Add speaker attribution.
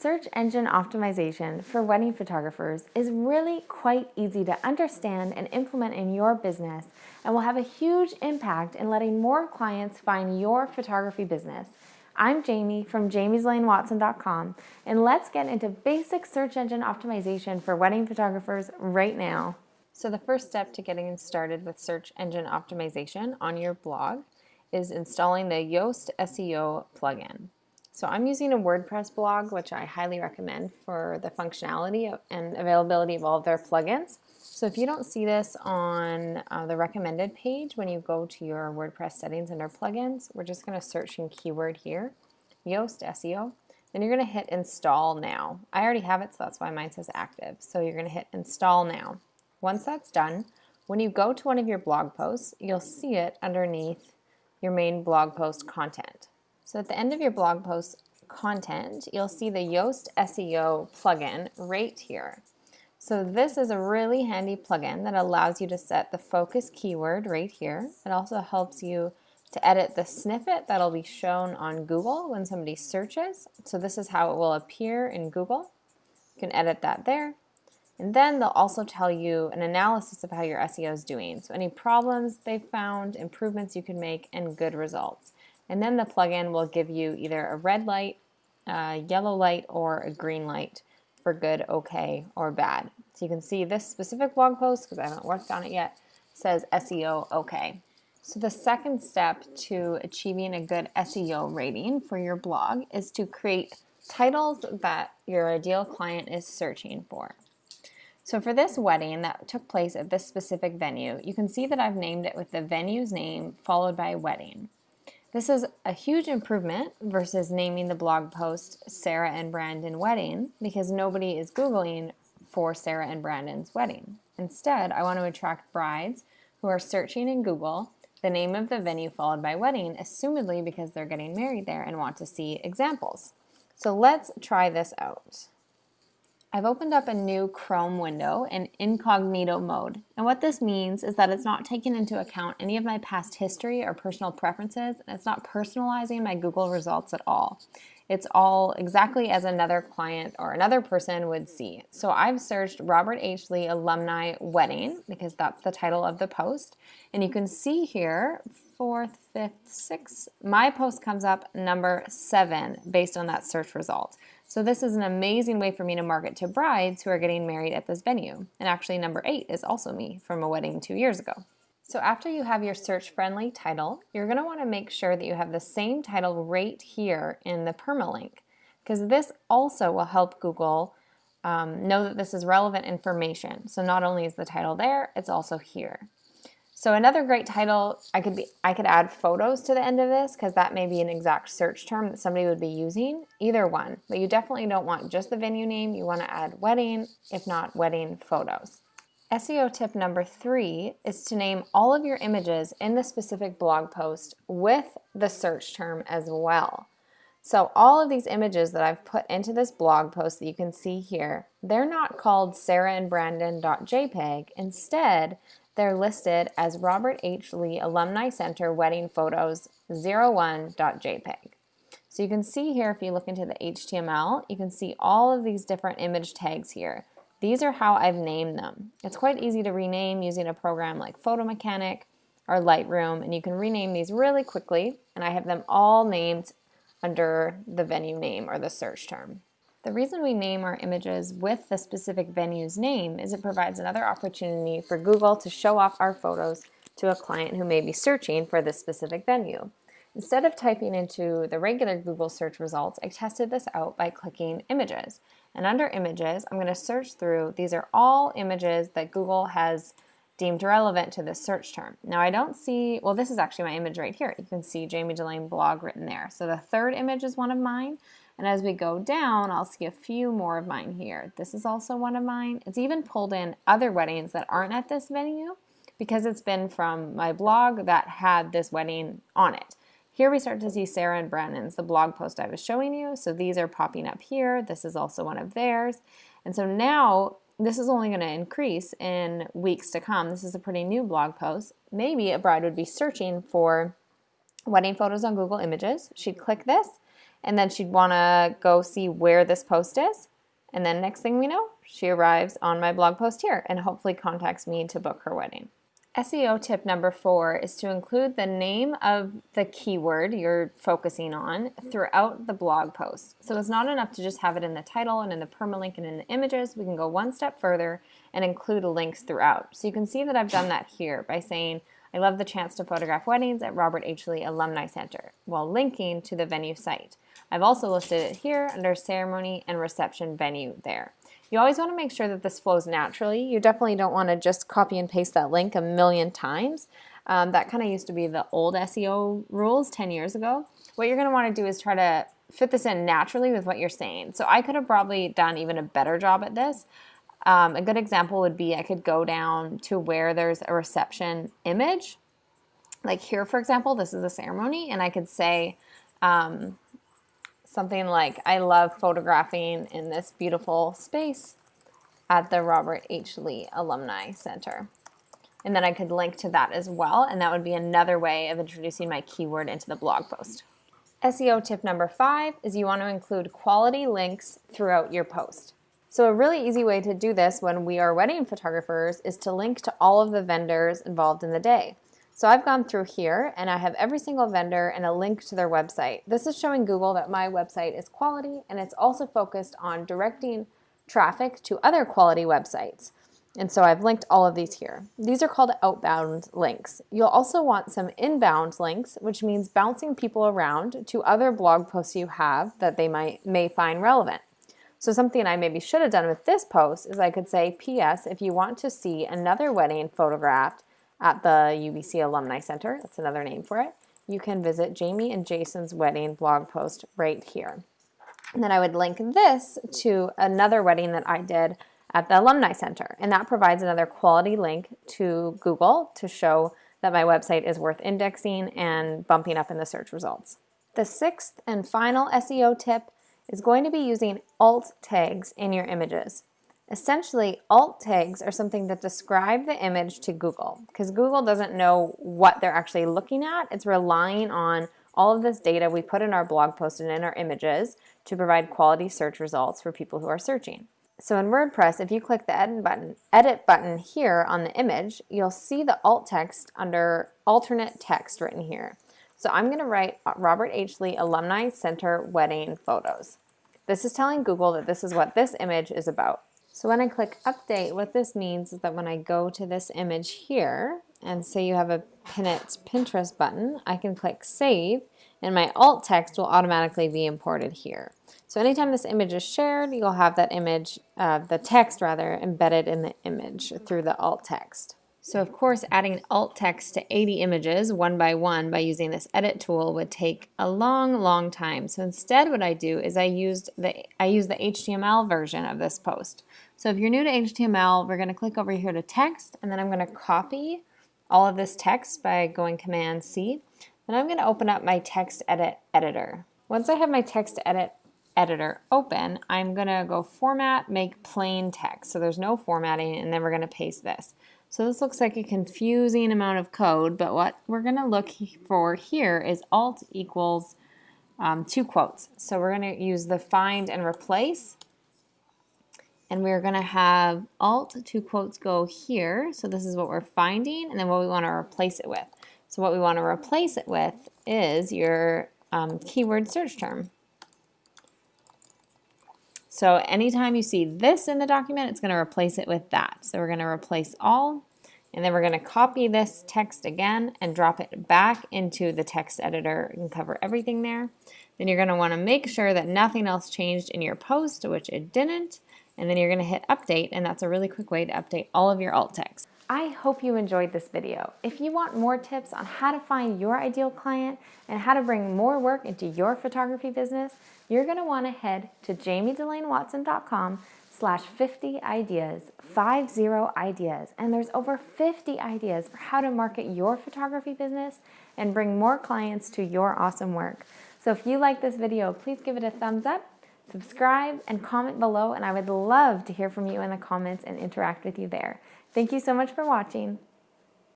Speaker 1: Search engine optimization for wedding photographers is really quite easy to understand and implement in your business and will have a huge impact in letting more clients find your photography business. I'm Jamie from jamiedelaineWatson.com and let's get into basic search engine optimization for wedding photographers right now. So the first step to getting started with search engine optimization on your blog is installing the Yoast SEO plugin. So I'm using a WordPress blog, which I highly recommend for the functionality and availability of all of their plugins. So if you don't see this on uh, the recommended page when you go to your WordPress settings under plugins, we're just going to search in keyword here, Yoast SEO. Then you're going to hit install now. I already have it, so that's why mine says active. So you're going to hit install now. Once that's done, when you go to one of your blog posts, you'll see it underneath your main blog post content. So at the end of your blog post content, you'll see the Yoast SEO plugin right here. So this is a really handy plugin that allows you to set the focus keyword right here. It also helps you to edit the snippet that'll be shown on Google when somebody searches. So this is how it will appear in Google. You can edit that there. And then they'll also tell you an analysis of how your SEO is doing. So any problems they've found, improvements you can make, and good results. And then the plugin will give you either a red light, a yellow light, or a green light for good, okay, or bad. So you can see this specific blog post, because I haven't worked on it yet, says SEO okay. So the second step to achieving a good SEO rating for your blog is to create titles that your ideal client is searching for. So for this wedding that took place at this specific venue, you can see that I've named it with the venue's name followed by wedding. This is a huge improvement versus naming the blog post Sarah and Brandon wedding because nobody is Googling for Sarah and Brandon's wedding. Instead, I want to attract brides who are searching in Google the name of the venue followed by wedding, assumedly because they're getting married there and want to see examples. So let's try this out. I've opened up a new Chrome window in incognito mode. And what this means is that it's not taking into account any of my past history or personal preferences, and it's not personalizing my Google results at all. It's all exactly as another client or another person would see. So I've searched Robert H. Lee Alumni Wedding because that's the title of the post. And you can see here, fourth, fifth, sixth, my post comes up number seven based on that search result. So this is an amazing way for me to market to brides who are getting married at this venue. And actually number eight is also me from a wedding two years ago. So after you have your search-friendly title, you're going to want to make sure that you have the same title right here in the permalink because this also will help Google um, know that this is relevant information. So not only is the title there, it's also here. So another great title, I could be, I could add photos to the end of this because that may be an exact search term that somebody would be using, either one. But you definitely don't want just the venue name, you want to add wedding, if not wedding photos. SEO tip number three is to name all of your images in the specific blog post with the search term as well. So all of these images that I've put into this blog post that you can see here, they're not called sarahandbrandon.jpg. Instead, they're listed as Robert H. Lee Alumni Center Wedding Photos 01.jpg. So you can see here, if you look into the HTML, you can see all of these different image tags here. These are how I've named them. It's quite easy to rename using a program like Photo Mechanic or Lightroom, and you can rename these really quickly, and I have them all named under the venue name or the search term. The reason we name our images with the specific venue's name is it provides another opportunity for Google to show off our photos to a client who may be searching for this specific venue. Instead of typing into the regular Google search results, I tested this out by clicking images. And under images, I'm going to search through, these are all images that Google has deemed relevant to this search term. Now I don't see, well this is actually my image right here. You can see Jamie Delaine blog written there. So the third image is one of mine. And as we go down, I'll see a few more of mine here. This is also one of mine. It's even pulled in other weddings that aren't at this venue because it's been from my blog that had this wedding on it. Here we start to see Sarah and Brandon's, the blog post I was showing you. So these are popping up here. This is also one of theirs. And so now this is only going to increase in weeks to come. This is a pretty new blog post. Maybe a bride would be searching for wedding photos on Google Images. She'd click this and then she'd want to go see where this post is. And then next thing we know, she arrives on my blog post here and hopefully contacts me to book her wedding. SEO tip number four is to include the name of the keyword you're focusing on throughout the blog post. So it's not enough to just have it in the title and in the permalink and in the images. We can go one step further and include links throughout. So you can see that I've done that here by saying, I love the chance to photograph weddings at Robert H. Lee Alumni Center while linking to the venue site. I've also listed it here under ceremony and reception venue there. You always want to make sure that this flows naturally. You definitely don't want to just copy and paste that link a million times. Um, that kind of used to be the old SEO rules 10 years ago. What you're going to want to do is try to fit this in naturally with what you're saying. So I could have probably done even a better job at this. Um, a good example would be I could go down to where there's a reception image. Like here, for example, this is a ceremony, and I could say, um, something like, I love photographing in this beautiful space at the Robert H. Lee Alumni Center. And then I could link to that as well, and that would be another way of introducing my keyword into the blog post. SEO tip number five is you want to include quality links throughout your post. So a really easy way to do this when we are wedding photographers is to link to all of the vendors involved in the day. So I've gone through here and I have every single vendor and a link to their website. This is showing Google that my website is quality and it's also focused on directing traffic to other quality websites. And so I've linked all of these here. These are called outbound links. You'll also want some inbound links, which means bouncing people around to other blog posts you have that they might may find relevant. So something I maybe should have done with this post is I could say, P.S. If you want to see another wedding photographed, at the UBC Alumni Center. That's another name for it. You can visit Jamie and Jason's wedding blog post right here. And then I would link this to another wedding that I did at the Alumni Center. And that provides another quality link to Google to show that my website is worth indexing and bumping up in the search results. The sixth and final SEO tip is going to be using alt tags in your images. Essentially, alt tags are something that describe the image to Google because Google doesn't know what they're actually looking at. It's relying on all of this data we put in our blog post and in our images to provide quality search results for people who are searching. So in WordPress, if you click the edit button, edit button here on the image, you'll see the alt text under alternate text written here. So I'm going to write Robert H. Lee Alumni Center Wedding Photos. This is telling Google that this is what this image is about. So when I click update, what this means is that when I go to this image here, and say you have a pin it Pinterest button, I can click save, and my alt text will automatically be imported here. So anytime this image is shared, you'll have that image, uh, the text rather, embedded in the image through the alt text. So of course, adding alt text to 80 images one by one by using this edit tool would take a long, long time. So instead what I do is I used the I use the HTML version of this post. So if you're new to HTML, we're going to click over here to text, and then I'm going to copy all of this text by going Command C. Then I'm going to open up my text edit editor. Once I have my text edit editor open, I'm going to go Format, Make Plain Text. So there's no formatting, and then we're going to paste this. So this looks like a confusing amount of code, but what we're going to look for here is Alt equals um, two quotes. So we're going to use the find and replace and we're going to have alt two quotes go here. So this is what we're finding and then what we want to replace it with. So what we want to replace it with is your um, keyword search term. So anytime you see this in the document, it's going to replace it with that. So we're going to replace all, and then we're going to copy this text again and drop it back into the text editor and cover everything there. Then you're going to want to make sure that nothing else changed in your post, which it didn't and then you're going to hit update and that's a really quick way to update all of your alt text. I hope you enjoyed this video. If you want more tips on how to find your ideal client and how to bring more work into your photography business, you're going to want to head to jamiedelainewatson.com slash 50 ideas, 50 ideas, and there's over 50 ideas for how to market your photography business and bring more clients to your awesome work. So if you like this video, please give it a thumbs up subscribe, and comment below, and I would love to hear from you in the comments and interact with you there. Thank you so much for watching.